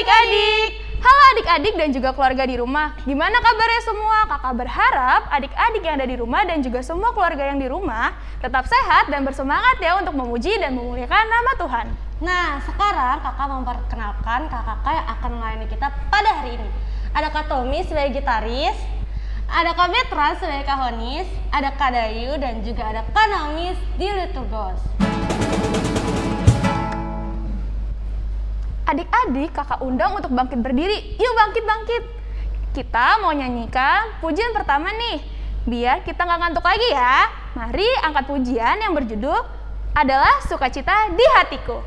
adik-adik! Halo adik-adik dan juga keluarga di rumah. Gimana kabarnya semua? Kakak berharap adik-adik yang ada di rumah dan juga semua keluarga yang di rumah tetap sehat dan bersemangat ya untuk memuji dan memuliakan nama Tuhan. Nah, sekarang kakak memperkenalkan kakak-kakak yang akan melayani kita pada hari ini. Ada Kak Tommy sebagai gitaris, ada Kak Betra sebagai kahonis, ada Kak Dayu dan juga ada Kak Naomi di Liturgos. Adik-adik kakak undang untuk bangkit berdiri. Yuk bangkit-bangkit. Kita mau nyanyikan pujian pertama nih. Biar kita nggak ngantuk lagi ya. Mari angkat pujian yang berjudul adalah sukacita di hatiku.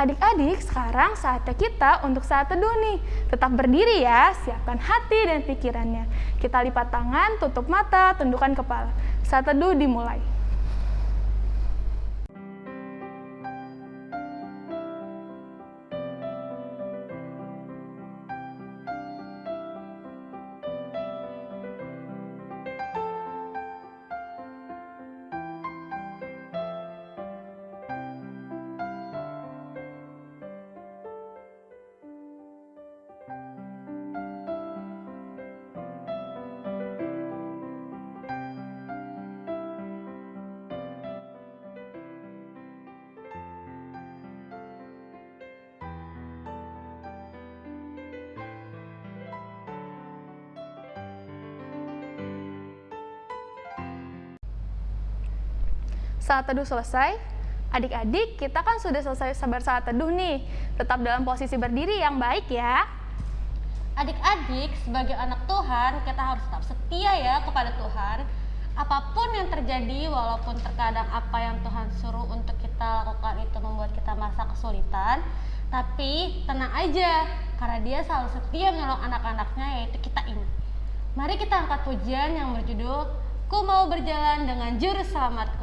Adik-adik, sekarang saatnya kita untuk saat teduh nih. Tetap berdiri ya, siapkan hati dan pikirannya. Kita lipat tangan, tutup mata, tundukkan kepala. Saat teduh dimulai. Saat teduh selesai, adik-adik kita kan sudah selesai sabar saat teduh nih. Tetap dalam posisi berdiri yang baik ya. Adik-adik, sebagai anak Tuhan, kita harus tetap setia ya kepada Tuhan. Apa pun yang terjadi, walaupun terkadang apa yang Tuhan suruh untuk kita lakukan itu membuat kita merasa kesulitan, tapi tenang aja, karena dia selalu setia menolong anak-anaknya, yaitu kita ini. Mari kita angkat pujian yang berjudul, Ku mau berjalan dengan juru selamatku.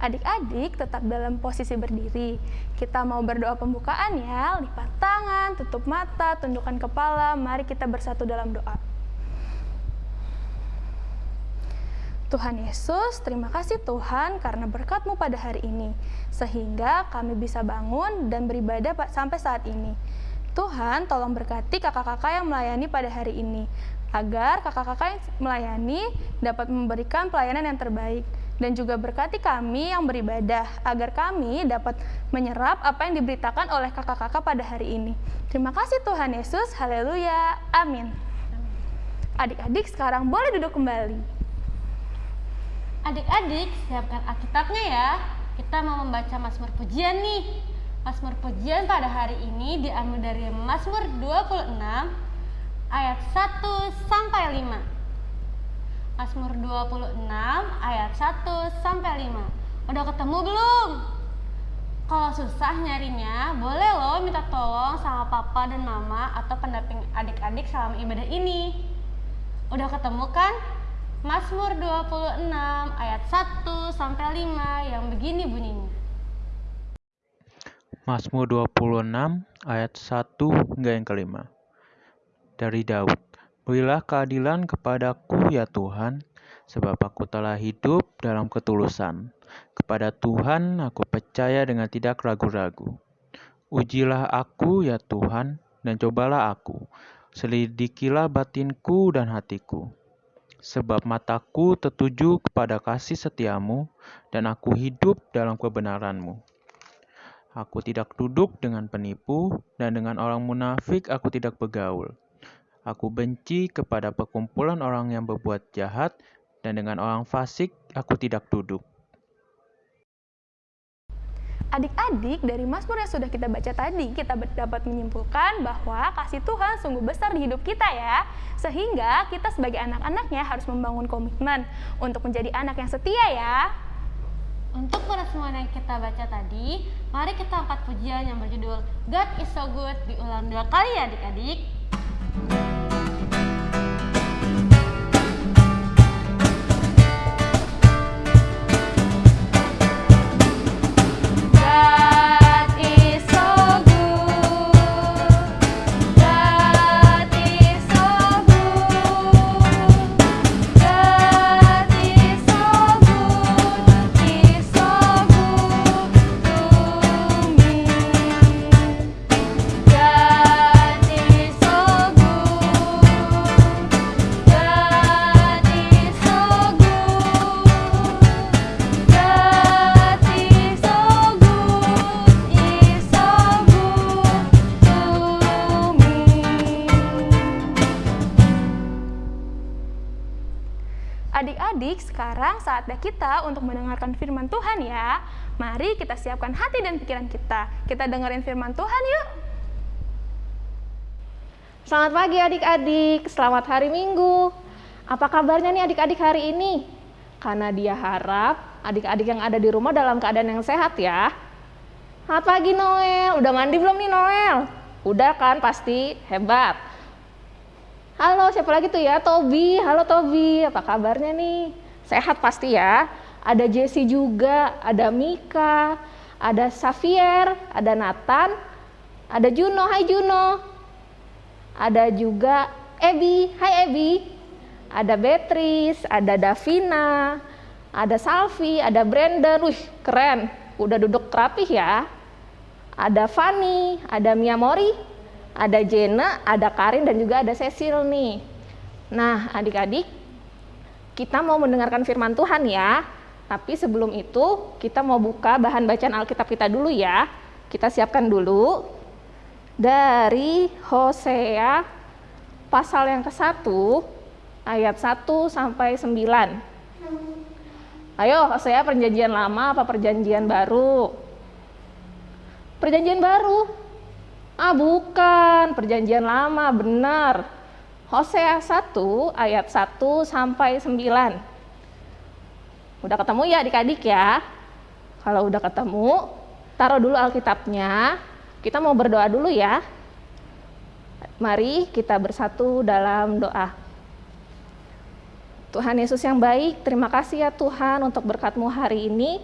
Adik-adik tetap dalam posisi berdiri. Kita mau berdoa pembukaan ya, lipat tangan, tutup mata, tundukkan kepala. Mari kita bersatu dalam doa. Tuhan Yesus, terima kasih Tuhan karena berkat-Mu pada hari ini, sehingga kami bisa bangun dan beribadah sampai saat ini. Tuhan, tolong berkati kakak-kakak yang melayani pada hari ini, agar kakak-kakak yang melayani dapat memberikan pelayanan yang terbaik, dan juga berkati kami yang beribadah, agar kami dapat menyerap apa yang diberitakan oleh kakak-kakak pada hari ini. Terima kasih Tuhan Yesus, haleluya, amin. Adik-adik sekarang boleh duduk kembali. Adik-adik, siapkan Alkitabnya ya. Kita mau membaca Mazmur Pujian nih. Mazmur Pujian pada hari ini diambil dari Mazmur 26 ayat 1 sampai 5. Mazmur 26 ayat 1 sampai 5. Udah ketemu belum? Kalau susah nyarinya, boleh loh minta tolong sama papa dan mama atau pendamping adik-adik selama ibadah ini. Udah ketemu kan? Mazmur 26 ayat 1 sampai 5 yang begini bunyinya. Mazmur 26 ayat 1 hingga yang kelima. Dari Daud. Berilah keadilan kepadaku ya Tuhan, sebab aku telah hidup dalam ketulusan. Kepada Tuhan aku percaya dengan tidak ragu-ragu. Ujilah aku ya Tuhan, dan cobalah aku. Selidikilah batinku dan hatiku sebab mataku tertuju kepada kasih setiamu, dan aku hidup dalam kebenaranmu. Aku tidak duduk dengan penipu, dan dengan orang munafik aku tidak bergaul. Aku benci kepada perkumpulan orang yang berbuat jahat, dan dengan orang fasik aku tidak duduk. Adik-adik, dari Mazmur yang sudah kita baca tadi, kita dapat menyimpulkan bahwa kasih Tuhan sungguh besar di hidup kita ya. Sehingga kita sebagai anak-anaknya harus membangun komitmen untuk menjadi anak yang setia ya. Untuk semua yang kita baca tadi, mari kita angkat pujian yang berjudul God is so good diulang dua kali ya adik-adik. Adik-adik, saatnya kita untuk mendengarkan firman Tuhan ya. Mari kita siapkan hati dan pikiran kita. Kita dengerin firman Tuhan yuk. Selamat pagi adik-adik, selamat hari Minggu. Apa kabarnya nih adik-adik hari ini? Karena dia harap adik-adik yang ada di rumah dalam keadaan yang sehat ya. Selamat pagi Noel, udah mandi belum nih Noel? Udah kan pasti, hebat. Halo, siapa lagi tuh ya? Tobi. Halo Tobi, apa kabarnya nih? Sehat pasti ya. Ada Jesse juga, ada Mika, ada Xavier, ada Nathan, ada Juno. Hai Juno. Ada juga Ebi. Hai Ebi. Ada Beatrice, ada Davina, ada Salvi, ada Brandon. Wih, keren. Udah duduk rapih ya. Ada Fanny, ada Mia Mori, ada Jena, ada Karin, dan juga ada Cecil nih. Nah, adik-adik, kita mau mendengarkan firman Tuhan ya. Tapi sebelum itu, kita mau buka bahan bacaan Alkitab kita dulu ya. Kita siapkan dulu. Dari Hosea pasal yang ke-1, ayat 1 sampai 9. Ayo, Hosea perjanjian lama apa perjanjian baru? Perjanjian baru. Ah bukan, perjanjian lama, benar. Hosea 1 ayat 1 sampai 9. Udah ketemu ya adik-adik ya? Kalau udah ketemu, taruh dulu Alkitabnya. Kita mau berdoa dulu ya. Mari kita bersatu dalam doa. Tuhan Yesus yang baik, terima kasih ya Tuhan untuk berkatmu hari ini.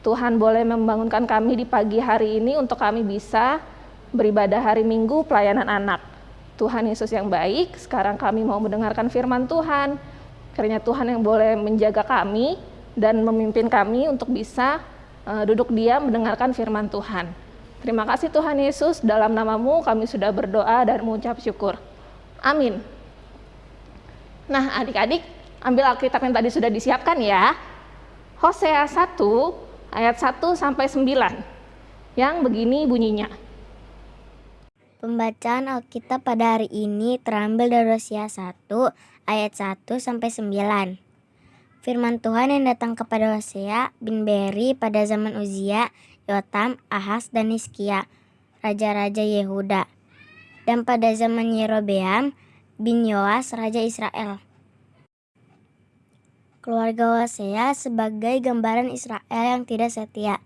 Tuhan boleh membangunkan kami di pagi hari ini untuk kami bisa beribadah hari Minggu pelayanan anak. Tuhan Yesus yang baik, sekarang kami mau mendengarkan firman Tuhan. Kiranya Tuhan yang boleh menjaga kami dan memimpin kami untuk bisa uh, duduk diam mendengarkan firman Tuhan. Terima kasih Tuhan Yesus, dalam namamu kami sudah berdoa dan mengucap syukur. Amin. Nah adik-adik, ambil Alkitab yang tadi sudah disiapkan ya. Hosea 1 ayat 1 sampai 9 yang begini bunyinya. Pembacaan Alkitab pada hari ini terambil dari Hosea 1 ayat 1 sampai 9. Firman Tuhan yang datang kepada Hosea bin Beri pada zaman Uzia, Yotam, Ahas, dan Hizkia, raja-raja Yehuda. Dan pada zaman Yerobeam bin Yoas, raja Israel. Keluarga Hosea sebagai gambaran Israel yang tidak setia.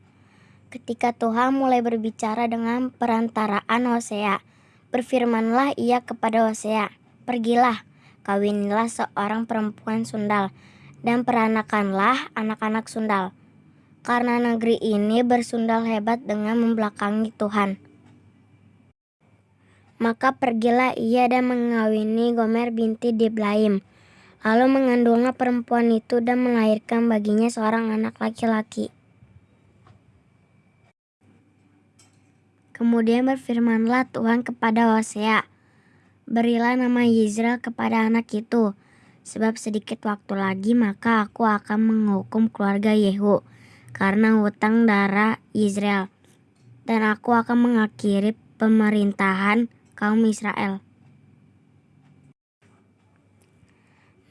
Ketika Tuhan mulai berbicara dengan perantaraan Hosea, berfirmanlah ia kepada Hosea, Pergilah, kawinilah seorang perempuan sundal, dan peranakanlah anak-anak sundal. Karena negeri ini bersundal hebat dengan membelakangi Tuhan. Maka pergilah ia dan mengawini Gomer binti Diblaim, Lalu mengandunglah perempuan itu dan melahirkan baginya seorang anak laki-laki. Kemudian berfirmanlah Tuhan kepada Hosea, Berilah nama Yisrael kepada anak itu, sebab sedikit waktu lagi maka aku akan menghukum keluarga Yehu karena hutang darah Israel, dan aku akan mengakhiri pemerintahan kaum Israel.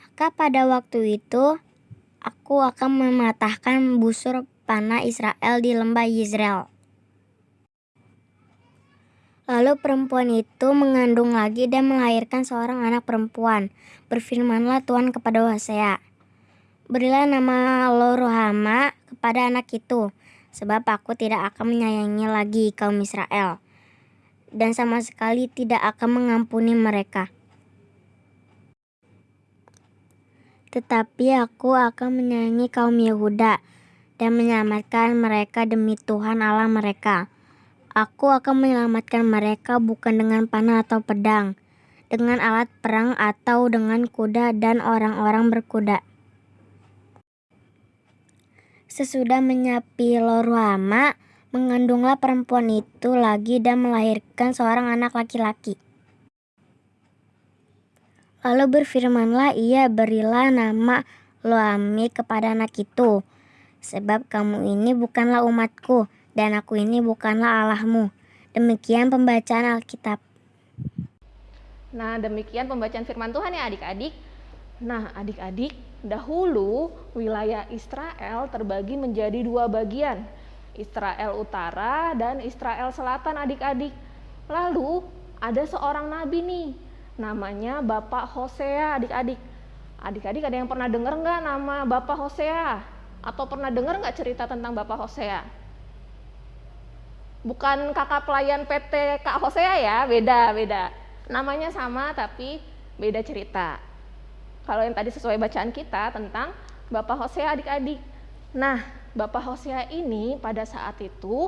Maka pada waktu itu aku akan mematahkan busur panah Israel di lembah Yisrael. Lalu perempuan itu mengandung lagi dan melahirkan seorang anak perempuan. Berfirmanlah Tuhan kepada Hosea, Berilah nama Loruhama kepada anak itu, sebab aku tidak akan menyayangi lagi kaum Israel, dan sama sekali tidak akan mengampuni mereka. Tetapi aku akan menyayangi kaum Yehuda dan menyelamatkan mereka demi Tuhan Allah mereka. Aku akan menyelamatkan mereka bukan dengan panah atau pedang, dengan alat perang atau dengan kuda dan orang-orang berkuda. Sesudah menyapi Loruhama, mengandunglah perempuan itu lagi dan melahirkan seorang anak laki-laki. Lalu berfirmanlah ia berilah nama Loami kepada anak itu. Sebab kamu ini bukanlah umatku dan aku ini bukanlah Allahmu. Demikian pembacaan Alkitab. Nah demikian pembacaan firman Tuhan ya adik-adik. Nah adik-adik dahulu wilayah Israel terbagi menjadi dua bagian. Israel Utara dan Israel Selatan adik-adik. Lalu ada seorang nabi nih namanya Bapak Hosea adik-adik. Adik-adik ada yang pernah dengar nggak nama Bapak Hosea? Atau pernah dengar nggak cerita tentang Bapak Hosea? Bukan kakak pelayan PT Kak Hosea ya, beda, beda. Namanya sama tapi beda cerita. Kalau yang tadi sesuai bacaan kita tentang Bapak Hosea adik-adik. Nah, Bapak Hosea ini pada saat itu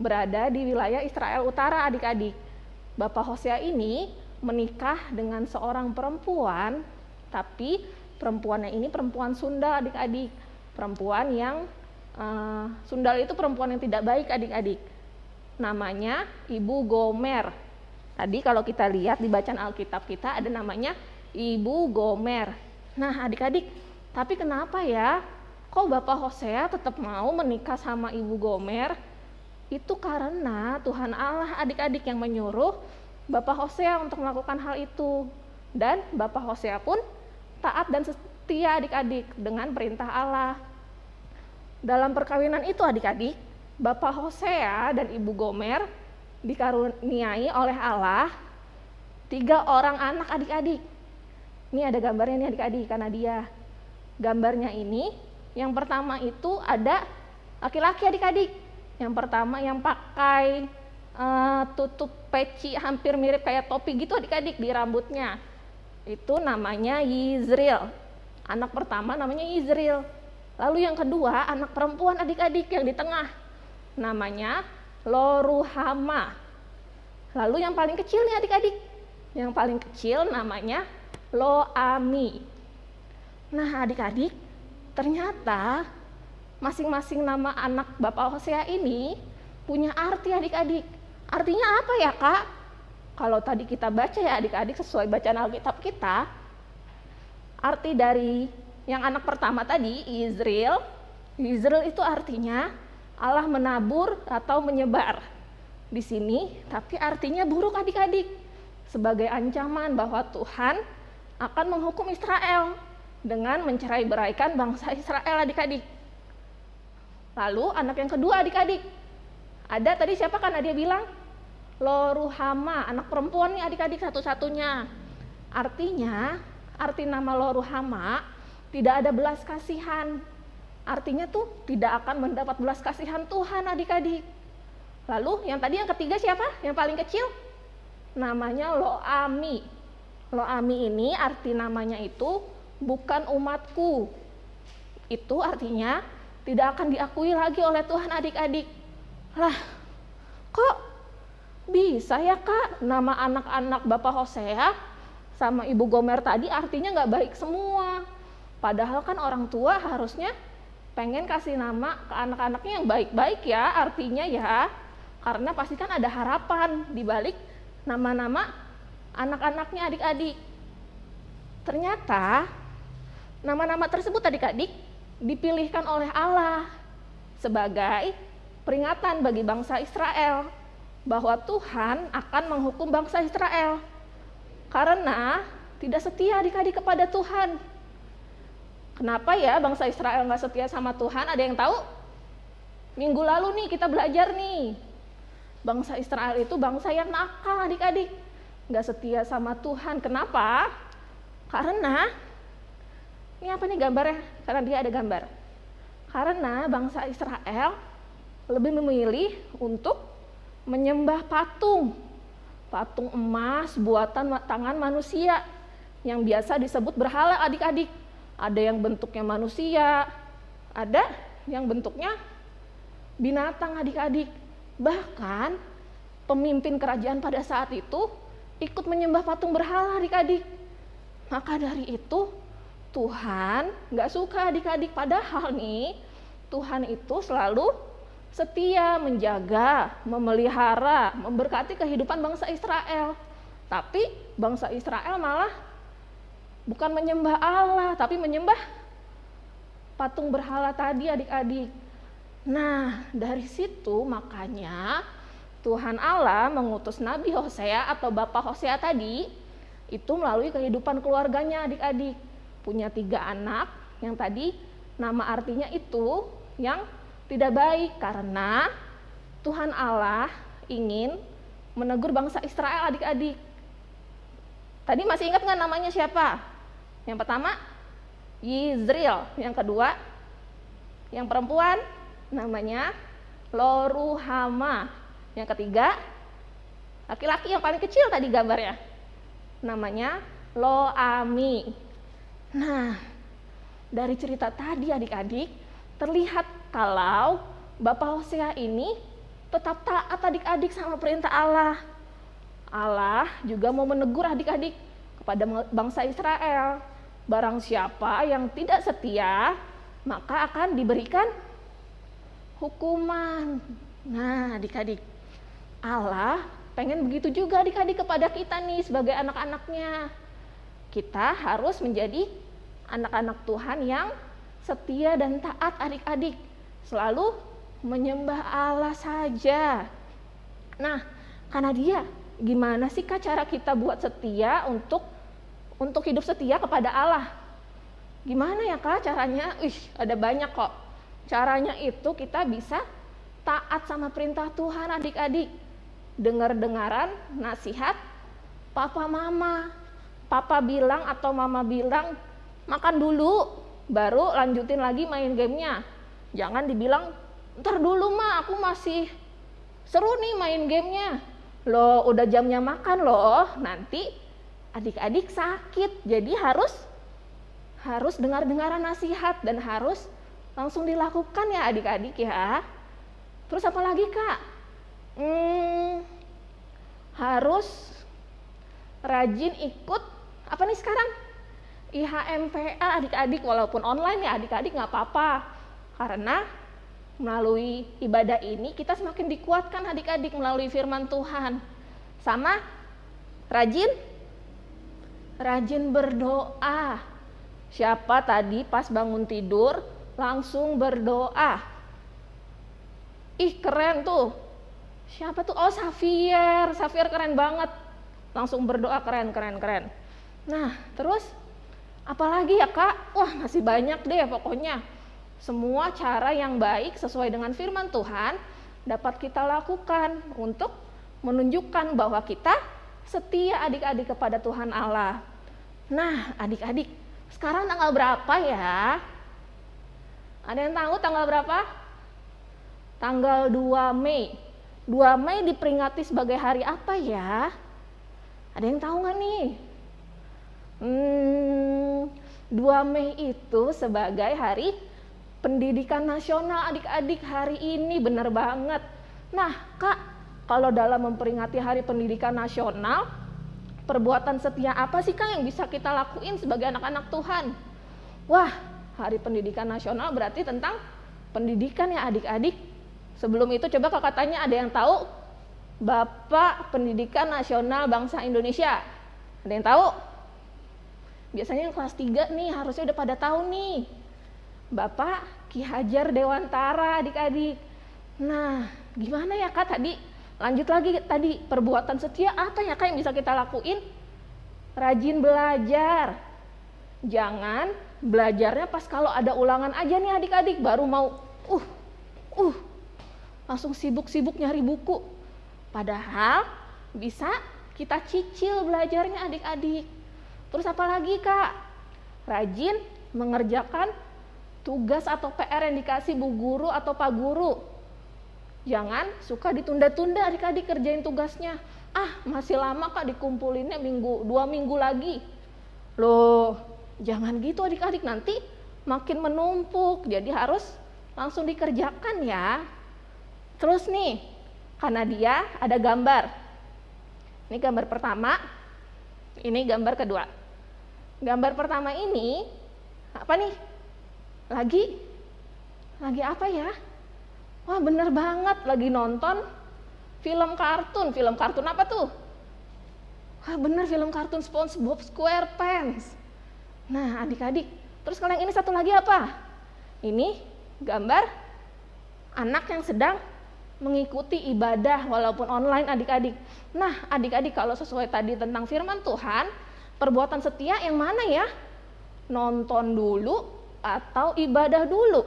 berada di wilayah Israel Utara adik-adik. Bapak Hosea ini menikah dengan seorang perempuan, tapi perempuannya ini perempuan Sunda adik-adik. Perempuan yang uh, Sundal itu perempuan yang tidak baik adik-adik. Namanya Ibu Gomer. Tadi kalau kita lihat di bacaan Alkitab kita ada namanya Ibu Gomer. Nah adik-adik, tapi kenapa ya kok Bapak Hosea tetap mau menikah sama Ibu Gomer? Itu karena Tuhan Allah adik-adik yang menyuruh Bapak Hosea untuk melakukan hal itu. Dan Bapak Hosea pun taat dan setia adik-adik dengan perintah Allah. Dalam perkawinan itu adik-adik, Bapak Hosea dan Ibu Gomer dikaruniai oleh Allah tiga orang anak adik-adik. Ini ada gambarnya nih adik-adik karena dia. Gambarnya ini yang pertama itu ada laki-laki adik-adik. Yang pertama yang pakai uh, tutup peci hampir mirip kayak topi gitu adik-adik di rambutnya. Itu namanya Yizril. Anak pertama namanya Yizril. Lalu yang kedua, anak perempuan adik-adik yang di tengah. Namanya Loruhama. Lalu yang paling kecil nih adik-adik. Yang paling kecil namanya Loami. Nah adik-adik, ternyata masing-masing nama anak Bapak Hosea ini punya arti adik-adik. Artinya apa ya kak? Kalau tadi kita baca ya adik-adik sesuai bacaan Alkitab kita, arti dari yang anak pertama tadi, Israel, Israel itu artinya Allah menabur atau menyebar. Di sini, tapi artinya buruk adik-adik. Sebagai ancaman bahwa Tuhan akan menghukum Israel dengan mencerai beraikan bangsa Israel adik-adik. Lalu anak yang kedua adik-adik. Ada tadi siapa kan dia bilang? Loruhama, anak perempuan nih adik-adik satu-satunya. Artinya, arti nama Loruhama tidak ada belas kasihan. Artinya tuh tidak akan mendapat belas kasihan Tuhan adik-adik. Lalu yang tadi yang ketiga siapa? Yang paling kecil? Namanya Loami. Loami ini arti namanya itu bukan umatku. Itu artinya tidak akan diakui lagi oleh Tuhan adik-adik. Lah, kok bisa ya kak nama anak-anak Bapak Hosea sama Ibu Gomer tadi artinya nggak baik semua. Padahal kan orang tua harusnya pengen kasih nama ke anak-anaknya yang baik-baik ya, artinya ya. Karena pasti kan ada harapan di balik nama-nama anak-anaknya adik-adik. Ternyata nama-nama tersebut adik-adik dipilihkan oleh Allah sebagai peringatan bagi bangsa Israel bahwa Tuhan akan menghukum bangsa Israel karena tidak setia adik-adik kepada Tuhan. Kenapa ya bangsa Israel nggak setia sama Tuhan? Ada yang tahu? Minggu lalu nih kita belajar nih. Bangsa Israel itu bangsa yang nakal adik-adik. Nggak setia sama Tuhan. Kenapa? Karena, ini apa nih gambarnya? Karena dia ada gambar. Karena bangsa Israel lebih memilih untuk menyembah patung. Patung emas buatan tangan manusia yang biasa disebut berhala adik-adik ada yang bentuknya manusia, ada yang bentuknya binatang adik-adik. Bahkan pemimpin kerajaan pada saat itu ikut menyembah patung berhala adik-adik. Maka dari itu Tuhan nggak suka adik-adik. Padahal nih Tuhan itu selalu setia menjaga, memelihara, memberkati kehidupan bangsa Israel. Tapi bangsa Israel malah bukan menyembah Allah, tapi menyembah patung berhala tadi adik-adik. Nah, dari situ makanya Tuhan Allah mengutus Nabi Hosea atau Bapak Hosea tadi itu melalui kehidupan keluarganya adik-adik. Punya tiga anak yang tadi nama artinya itu yang tidak baik karena Tuhan Allah ingin menegur bangsa Israel adik-adik. Tadi masih ingat nggak namanya siapa? Yang pertama Yizril, yang kedua yang perempuan namanya Loruhama. Yang ketiga laki-laki yang paling kecil tadi gambarnya namanya Loami. Nah, dari cerita tadi adik-adik terlihat kalau Bapak Hosea ini tetap taat adik-adik sama perintah Allah. Allah juga mau menegur adik-adik kepada bangsa Israel Barang siapa yang tidak setia, maka akan diberikan hukuman. Nah, adik-adik, Allah pengen begitu juga adik-adik kepada kita nih sebagai anak-anaknya. Kita harus menjadi anak-anak Tuhan yang setia dan taat adik-adik. Selalu menyembah Allah saja. Nah, karena dia, gimana sih kak cara kita buat setia untuk untuk hidup setia kepada Allah. Gimana ya kak caranya? Ih, ada banyak kok. Caranya itu kita bisa taat sama perintah Tuhan adik-adik. Dengar-dengaran nasihat papa mama. Papa bilang atau mama bilang makan dulu, baru lanjutin lagi main gamenya. Jangan dibilang, ntar dulu mah aku masih seru nih main gamenya. Loh udah jamnya makan loh, nanti adik-adik sakit jadi harus harus dengar-dengaran nasihat dan harus langsung dilakukan ya adik-adik ya. Terus apa lagi kak? Hmm, harus rajin ikut apa nih sekarang? IHMPA adik-adik walaupun online ya adik-adik nggak apa-apa karena melalui ibadah ini kita semakin dikuatkan adik-adik melalui firman Tuhan sama rajin rajin berdoa. Siapa tadi pas bangun tidur langsung berdoa? Ih keren tuh. Siapa tuh? Oh Xavier Xavier keren banget. Langsung berdoa keren keren keren. Nah terus? Apalagi ya kak? Wah masih banyak deh pokoknya. Semua cara yang baik sesuai dengan firman Tuhan dapat kita lakukan untuk menunjukkan bahwa kita setia adik-adik kepada Tuhan Allah. Nah, adik-adik, sekarang tanggal berapa ya? Ada yang tahu tanggal berapa? Tanggal 2 Mei. 2 Mei diperingati sebagai hari apa ya? Ada yang tahu nggak nih? Hmm, 2 Mei itu sebagai hari pendidikan nasional adik-adik hari ini benar banget. Nah, Kak, kalau dalam memperingati Hari Pendidikan Nasional, perbuatan setia apa sih Kak yang bisa kita lakuin sebagai anak-anak Tuhan? Wah, Hari Pendidikan Nasional berarti tentang pendidikan ya adik-adik. Sebelum itu coba Kak tanya ada yang tahu Bapak Pendidikan Nasional Bangsa Indonesia? Ada yang tahu? Biasanya yang kelas 3 nih harusnya udah pada tahu nih. Bapak Ki Hajar Dewantara adik-adik. Nah, gimana ya Kak tadi? Lanjut lagi tadi, perbuatan setia apa ya Kak yang bisa kita lakuin? Rajin belajar. Jangan belajarnya pas kalau ada ulangan aja nih adik-adik baru mau uh uh langsung sibuk-sibuk nyari buku. Padahal bisa kita cicil belajarnya adik-adik. Terus apa lagi Kak? Rajin mengerjakan tugas atau PR yang dikasih bu guru atau pak guru. Jangan suka ditunda-tunda adik-adik kerjain tugasnya. Ah, masih lama kak dikumpulinnya minggu, dua minggu lagi. Loh, jangan gitu adik-adik nanti makin menumpuk. Jadi harus langsung dikerjakan ya. Terus nih, karena dia ada gambar. Ini gambar pertama, ini gambar kedua. Gambar pertama ini apa nih? lagi lagi apa ya wah bener banget lagi nonton film kartun. Film kartun apa tuh? Wah bener film kartun SpongeBob SquarePants. Nah adik-adik terus kalau yang ini satu lagi apa? Ini gambar anak yang sedang mengikuti ibadah walaupun online adik-adik. Nah adik-adik kalau sesuai tadi tentang firman Tuhan perbuatan setia yang mana ya? Nonton dulu atau ibadah dulu.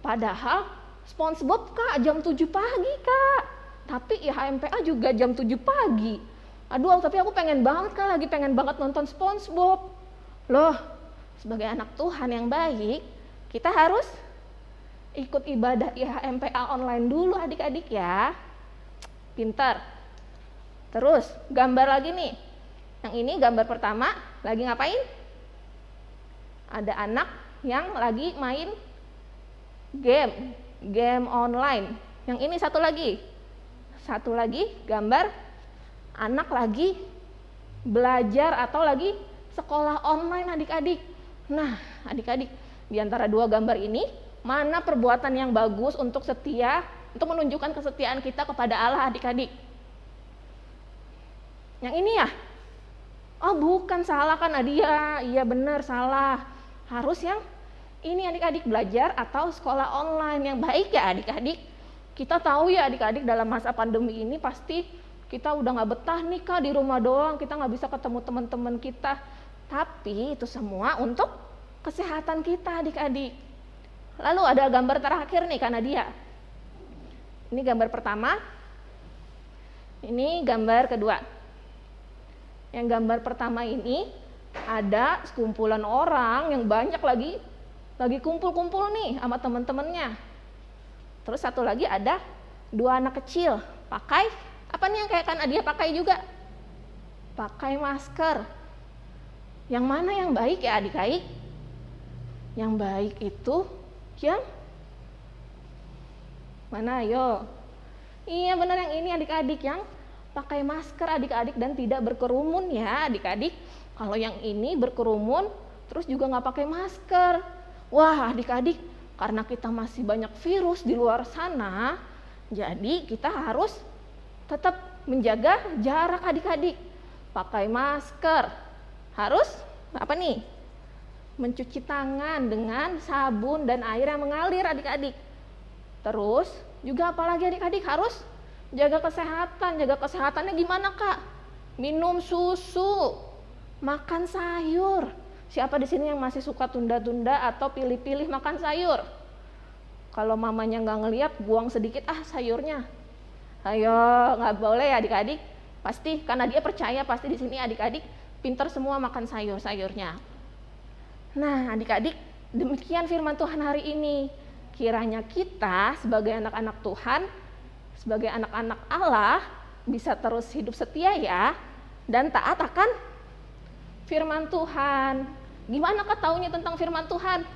Padahal SpongeBob kak jam 7 pagi kak. Tapi ya HMPA juga jam 7 pagi. Aduh tapi aku pengen banget kak lagi pengen banget nonton SpongeBob. Loh sebagai anak Tuhan yang baik kita harus ikut ibadah IHMPA online dulu adik-adik ya. Pintar. Terus gambar lagi nih. Yang ini gambar pertama lagi ngapain? Ada anak yang lagi main game, game online. Yang ini satu lagi, satu lagi gambar anak lagi belajar atau lagi sekolah online adik-adik. Nah, adik-adik, di antara dua gambar ini, mana perbuatan yang bagus untuk setia, untuk menunjukkan kesetiaan kita kepada Allah adik-adik? Yang ini ya? Oh bukan, salah kan Nadia, iya benar salah. Harus yang ini adik-adik belajar atau sekolah online yang baik ya adik-adik. Kita tahu ya adik-adik dalam masa pandemi ini pasti kita udah nggak betah nih kak di rumah doang, kita nggak bisa ketemu teman-teman kita. Tapi itu semua untuk kesehatan kita adik-adik. Lalu ada gambar terakhir nih karena dia. Ini gambar pertama. Ini gambar kedua. Yang gambar pertama ini ada sekumpulan orang yang banyak lagi lagi kumpul-kumpul nih sama temen-temennya. Terus satu lagi ada dua anak kecil pakai apa nih yang kayak kan dia pakai juga? Pakai masker. Yang mana yang baik ya adik-adik? Yang baik itu yang mana ayo? Iya benar yang ini adik-adik yang pakai masker adik-adik dan tidak berkerumun ya adik-adik. Kalau yang ini berkerumun terus juga nggak pakai masker. Wah adik-adik karena kita masih banyak virus di luar sana, jadi kita harus tetap menjaga jarak adik-adik. Pakai masker. Harus apa nih? Mencuci tangan dengan sabun dan air yang mengalir adik-adik. Terus juga apalagi adik-adik harus jaga kesehatan. Jaga kesehatannya gimana kak? Minum susu, makan sayur. Siapa di sini yang masih suka tunda-tunda atau pilih-pilih makan sayur? Kalau mamanya nggak ngeliat, buang sedikit ah sayurnya. Ayo, nggak boleh ya adik-adik. Pasti karena dia percaya pasti di sini adik-adik pintar semua makan sayur-sayurnya. Nah, adik-adik, demikian firman Tuhan hari ini. Kiranya kita sebagai anak-anak Tuhan, sebagai anak-anak Allah bisa terus hidup setia ya dan taat akan firman Tuhan. Gimana kau taunya tentang firman Tuhan?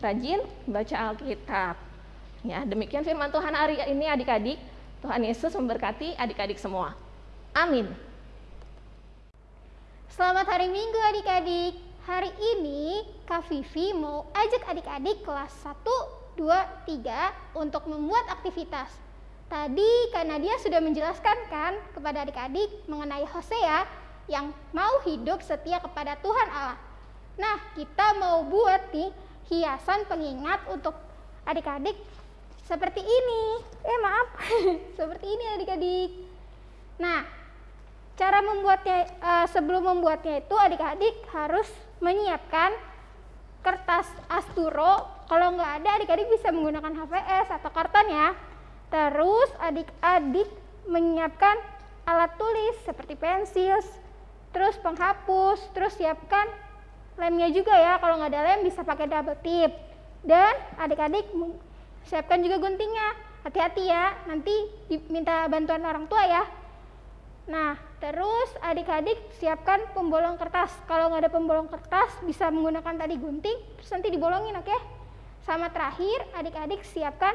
Rajin baca Alkitab. Ya, demikian firman Tuhan hari ini adik-adik. Tuhan Yesus memberkati adik-adik semua. Amin. Selamat hari Minggu adik-adik. Hari ini Kak Vivi mau ajak adik-adik kelas 1, 2, 3 untuk membuat aktivitas. Tadi Kak Nadia sudah menjelaskan kan kepada adik-adik mengenai Hosea yang mau hidup setia kepada Tuhan Allah. Nah, kita mau buat nih hiasan pengingat untuk adik-adik seperti ini. Eh, maaf. seperti ini adik-adik. Nah, cara membuatnya uh, sebelum membuatnya itu adik-adik harus menyiapkan kertas asturo. Kalau nggak ada, adik-adik bisa menggunakan HVS atau karton ya. Terus adik-adik menyiapkan alat tulis seperti pensil, terus penghapus, terus siapkan lemnya juga ya. Kalau nggak ada lem bisa pakai double tip. Dan adik-adik siapkan juga guntingnya. Hati-hati ya, nanti diminta bantuan orang tua ya. Nah, terus adik-adik siapkan pembolong kertas. Kalau nggak ada pembolong kertas, bisa menggunakan tadi gunting, terus nanti dibolongin, oke? Okay? Sama terakhir, adik-adik siapkan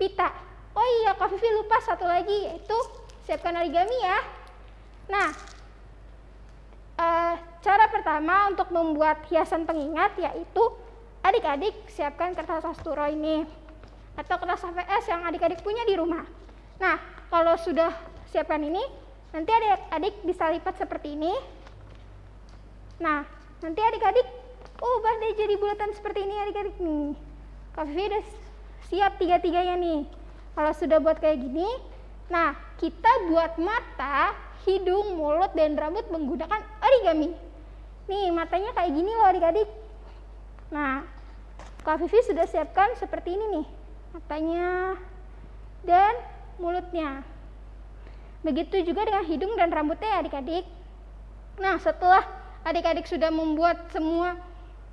pita. Oh iya, Kak Vivi lupa satu lagi, yaitu siapkan origami ya. Nah, pertama untuk membuat hiasan pengingat yaitu adik-adik siapkan kertas asturo ini atau kertas HVS yang adik-adik punya di rumah. Nah, kalau sudah siapkan ini, nanti adik-adik bisa lipat seperti ini. Nah, nanti adik-adik ubah deh jadi bulatan seperti ini adik-adik nih. Kak Vivi udah siap tiga-tiganya nih. Kalau sudah buat kayak gini, nah kita buat mata, hidung, mulut, dan rambut menggunakan origami. Nih matanya kayak gini loh adik-adik. Nah, Kak Vivi sudah siapkan seperti ini nih. Matanya dan mulutnya. Begitu juga dengan hidung dan rambutnya ya adik-adik. Nah, setelah adik-adik sudah membuat semua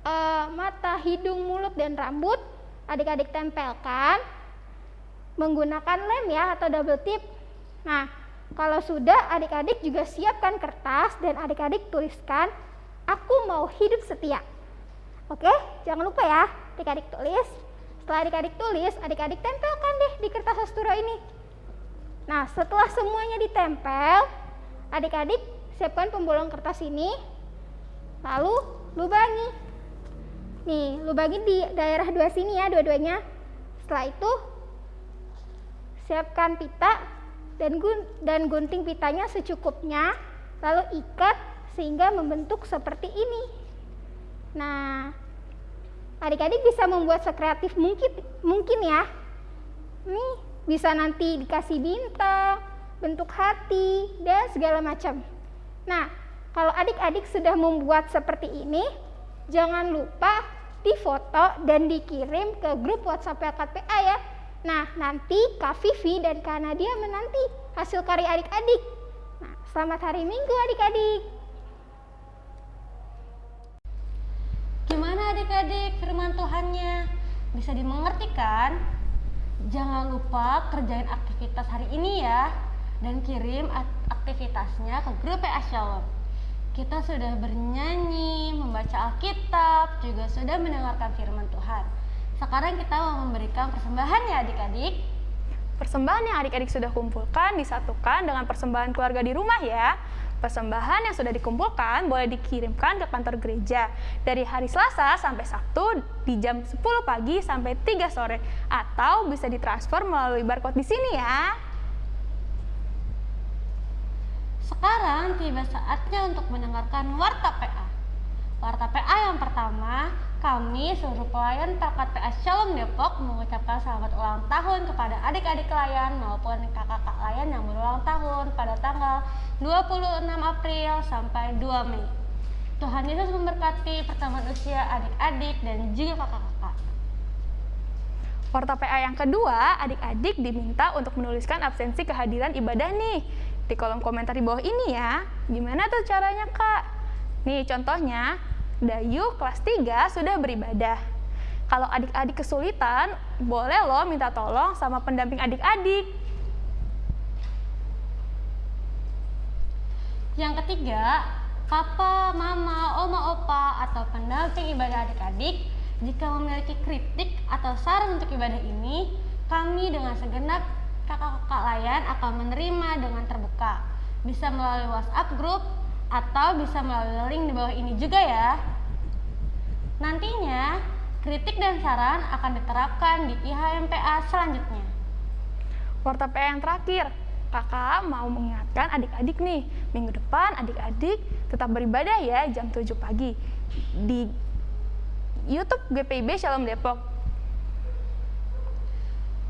uh, mata, hidung, mulut, dan rambut, adik-adik tempelkan menggunakan lem ya atau double tip. Nah, kalau sudah adik-adik juga siapkan kertas dan adik-adik tuliskan aku mau hidup setia. Oke, jangan lupa ya adik-adik tulis. Setelah adik-adik tulis, adik-adik tempelkan deh di kertas asturo ini. Nah, setelah semuanya ditempel, adik-adik siapkan pembolong kertas ini. Lalu lubangi. Nih, lubangi di daerah dua sini ya, dua-duanya. Setelah itu siapkan pita dan gun dan gunting pitanya secukupnya lalu ikat sehingga membentuk seperti ini nah adik-adik bisa membuat sekreatif mungkin mungkin ya nih bisa nanti dikasih bintang bentuk hati dan segala macam nah kalau adik-adik sudah membuat seperti ini jangan lupa difoto dan dikirim ke grup WhatsApp LKPA ya Nah, nanti Kak Vivi dan Kak Nadia menanti hasil karya adik-adik. Nah, selamat hari Minggu adik-adik. Gimana adik-adik firman Tuhannya? Bisa dimengerti kan? Jangan lupa kerjain aktivitas hari ini ya dan kirim aktivitasnya ke grup PA Shalom. Kita sudah bernyanyi, membaca Alkitab, juga sudah mendengarkan firman Tuhan. Sekarang kita mau memberikan persembahan ya adik-adik. Persembahan yang adik-adik sudah kumpulkan disatukan dengan persembahan keluarga di rumah ya. Persembahan yang sudah dikumpulkan boleh dikirimkan ke kantor gereja dari hari Selasa sampai Sabtu di jam 10 pagi sampai 3 sore atau bisa ditransfer melalui barcode di sini ya. Sekarang tiba saatnya untuk mendengarkan Warta PA. Warta PA yang pertama, kami seluruh pelayan Perkat PA Shalom Depok mengucapkan selamat ulang tahun kepada adik-adik layan maupun kakak-kakak layan yang berulang tahun pada tanggal 26 April sampai 2 Mei. Tuhan Yesus memberkati pertemuan usia adik-adik dan juga kakak-kakak. Warta PA yang kedua, adik-adik diminta untuk menuliskan absensi kehadiran ibadah nih di kolom komentar di bawah ini ya. Gimana tuh caranya kak? Nih contohnya, Dayu kelas 3 sudah beribadah. Kalau adik-adik kesulitan, boleh loh minta tolong sama pendamping adik-adik. Yang ketiga, papa, mama, oma, opa, atau pendamping ibadah adik-adik jika memiliki kritik atau saran untuk ibadah ini, kami dengan segenap kakak-kakak layan akan menerima dengan terbuka. Bisa melalui WhatsApp group atau bisa melalui link di bawah ini juga ya. Nantinya, kritik dan saran akan diterapkan di IHMPA selanjutnya. Warta PA yang terakhir, kakak mau mengingatkan adik-adik nih, minggu depan adik-adik tetap beribadah ya jam 7 pagi di YouTube GPIB Shalom Depok.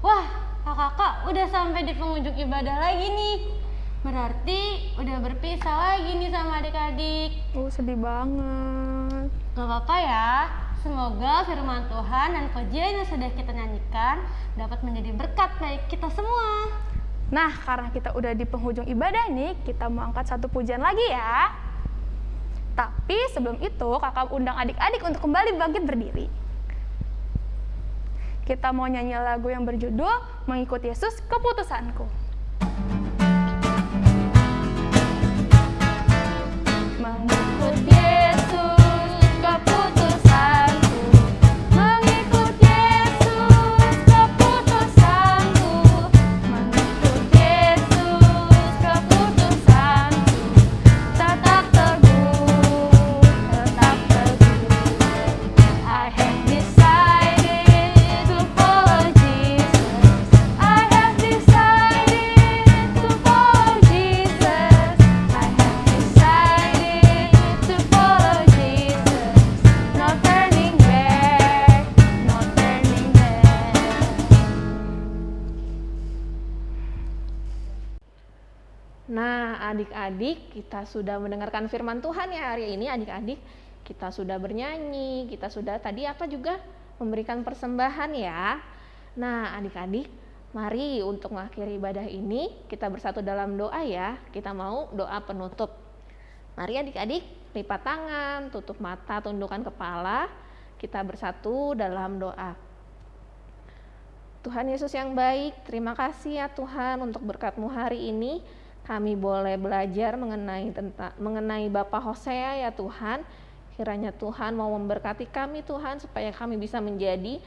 Wah, kakak-kakak udah sampai di penghujung ibadah lagi nih. Berarti udah berpisah lagi nih sama adik-adik. Oh, sedih banget. Gak apa-apa ya, semoga firman Tuhan dan pujian yang sudah kita nyanyikan dapat menjadi berkat bagi kita semua. Nah, karena kita udah di penghujung ibadah nih, kita mau angkat satu pujian lagi ya. Tapi sebelum itu, kakak undang adik-adik untuk kembali bangkit berdiri. Kita mau nyanyi lagu yang berjudul Mengikut Yesus Keputusanku. Mengikut adik-adik, kita sudah mendengarkan firman Tuhan ya hari ini, adik-adik. Kita sudah bernyanyi, kita sudah tadi apa juga memberikan persembahan ya. Nah, adik-adik, mari untuk mengakhiri ibadah ini kita bersatu dalam doa ya. Kita mau doa penutup. Mari adik-adik, lipat tangan, tutup mata, tundukkan kepala. Kita bersatu dalam doa. Tuhan Yesus yang baik, terima kasih ya Tuhan untuk berkat-Mu hari ini. Kami boleh belajar mengenai tentang mengenai Bapak Hosea ya Tuhan. Kiranya Tuhan mau memberkati kami Tuhan supaya kami bisa menjadi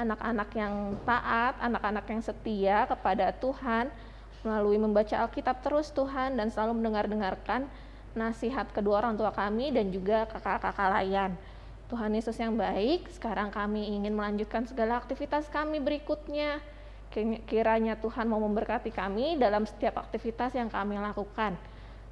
anak-anak yang taat, anak-anak yang setia kepada Tuhan melalui membaca Alkitab terus Tuhan dan selalu mendengar-dengarkan nasihat kedua orang tua kami dan juga kakak-kakak layan. Tuhan Yesus yang baik, sekarang kami ingin melanjutkan segala aktivitas kami berikutnya. Kiranya Tuhan mau memberkati kami dalam setiap aktivitas yang kami lakukan.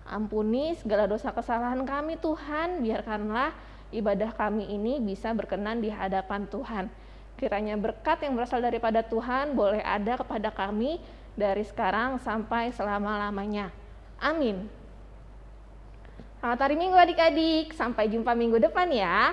Ampuni segala dosa kesalahan kami Tuhan, biarkanlah ibadah kami ini bisa berkenan di hadapan Tuhan. Kiranya berkat yang berasal daripada Tuhan boleh ada kepada kami dari sekarang sampai selama-lamanya. Amin. Selamat hari Minggu adik-adik, sampai jumpa minggu depan ya.